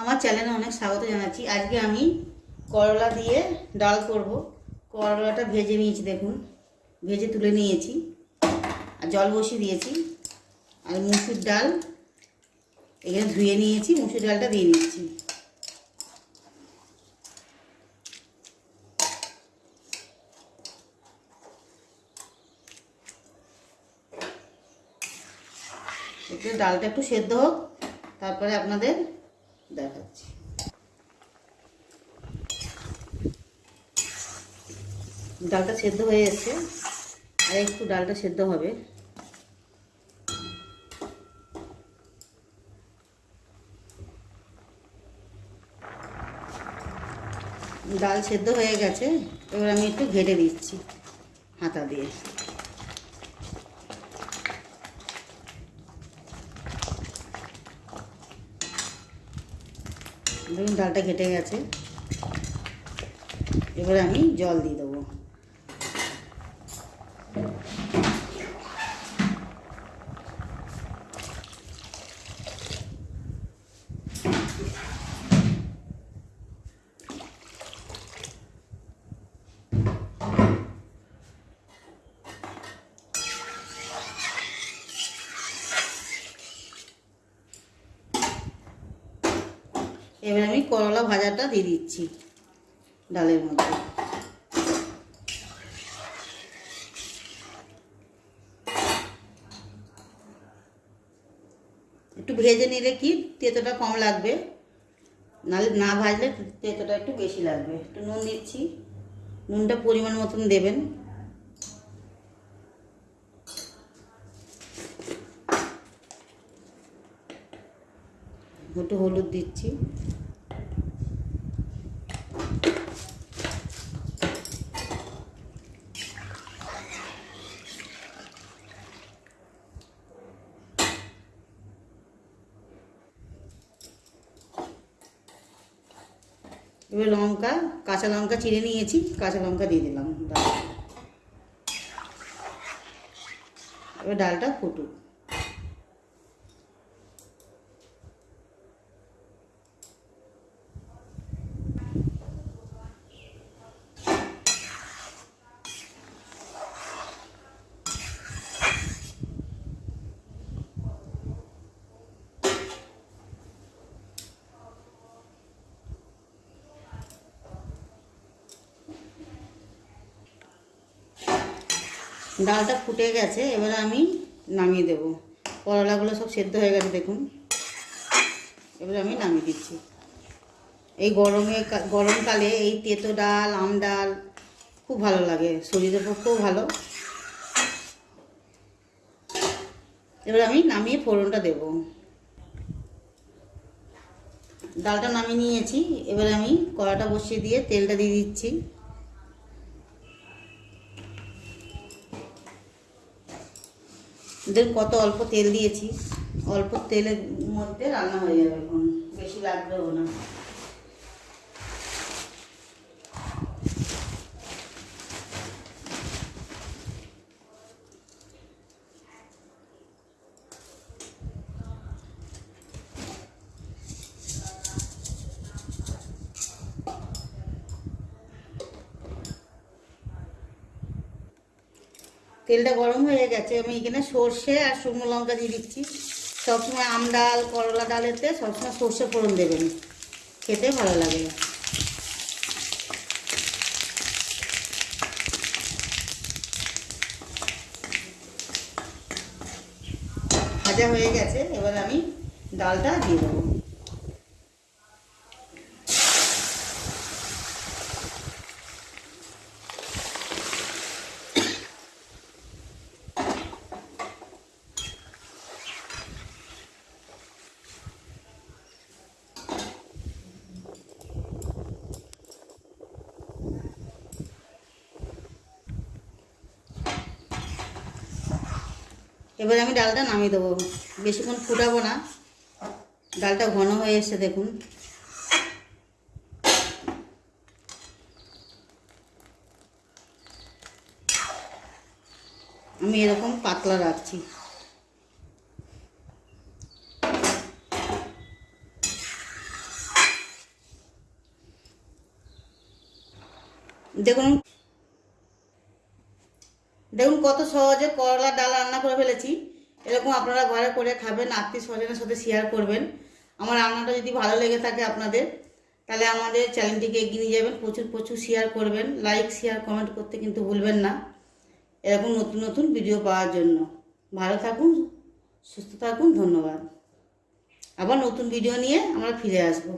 আমার চ্যানেলে অনেক স্বাগত জানাচ্ছি। আজকে আমি করলা দিয়ে ডাল করব। করলাটা ভেজে নিয়েছি, দেখুন। ভেজে তুলে নিয়েছি। আর জল বসিয়ে দিয়েছি। আর মুসুর ডাল এখানে ধুয়ে নিয়েছি, মুসুর ডালটা দিয়ে একটু ডালটা একটু সেদ্ধ হোক, তারপরে আপনাদের দেখাচ্ছি। ডালটা সেদ্ধ হয়ে এসছে আর একটু ডালটা সেদ্ধ হবে। ডাল সেদ্ধ হয়ে গেছে। এবার আমি একটু ঘেটে দিচ্ছি হাতা দিয়ে। দেখুন ডালটা ঘেটে গেছে। এবারে আমি জল দিয়ে দেবো এবার আমি করলা ভাজাটা দিয়ে দিচ্ছি ডালের মধ্যে। একটু ভেজে নিলে কি তেতোটা কম লাগবে? নাহলে না ভাজলে তেতোটা একটু বেশি লাগবে। একটু নুন দিচ্ছি। নুনটা পরিমাণ মতন দেবেন। একটু হলুদ দিচ্ছি। এবার লঙ্কা কাঁচা লঙ্কা চিড়ে নিয়েছি কাঁচা লঙ্কা দিয়ে দিলাম এবার ডালটা ফুটুক। ডালটা ফুটে গেছে, এবার আমি নামিয়ে দেব। করলাগুলো সব সেদ্ধ হয়ে গেছে, দেখুন। এবার আমি নামিয়ে দিচ্ছি। এই গরমে গরমকালে এই তেতো ডাল, আম ডাল খুব ভালো লাগে, শরীরের পক্ষেও ভালো। এবার আমি নামিয়ে ফোড়নটা দেব। ডালটা নামিয়ে নিয়েছি, এবার আমি কড়াটা বসিয়ে দিয়ে তেলটা দিয়ে দিচ্ছি। দেখুন কত অল্প তেল দিয়েছি, অল্প তেলের মধ্যে রান্না হয়ে যাবে এখন, বেশি লাগবেও না। তেলটা গরম হয়ে গেছে। আমি এখানে সর্ষে আর শুকনো লঙ্কা দিয়ে দিচ্ছি। সবসময় আম ডাল, করলা ডালেতে সবসময় সর্ষে ফোড়ন দেবেন। খেতে ভালো লাগে। ভাজা হয়ে গেছে। এবার আমি ডালটা দিয়ে দেবো। এবার আমি ডালটা নামিয়ে দেবো। বেশিক্ষণ ফুটাবো না। ডালটা ঘন হয়ে এসছে, দেখুন। আমি এরকম পাতলা রাখছি। দেখুন দেখুন কত সহজে করলা ডাল রান্না করে ফেলেছি। এরকম আপনারা ঘরে করে খাবেন, আত্মীয় স্বজনের সাথে শেয়ার করবেন। আমার রান্নাটা যদি ভালো লেগে থাকে আপনাদের, তাহলে আমাদের চ্যানেলটিকে এগিয়ে নিয়ে যাবেন, প্রচুর প্রচুর শেয়ার করবেন। লাইক শেয়ার কমেন্ট করতে কিন্তু ভুলবেন না। এরকম নতুন নতুন ভিডিও পাওয়ার জন্য। ভালো থাকুন, সুস্থ থাকুন, ধন্যবাদ। আবার নতুন ভিডিও নিয়ে আমরা ফিরে আসব।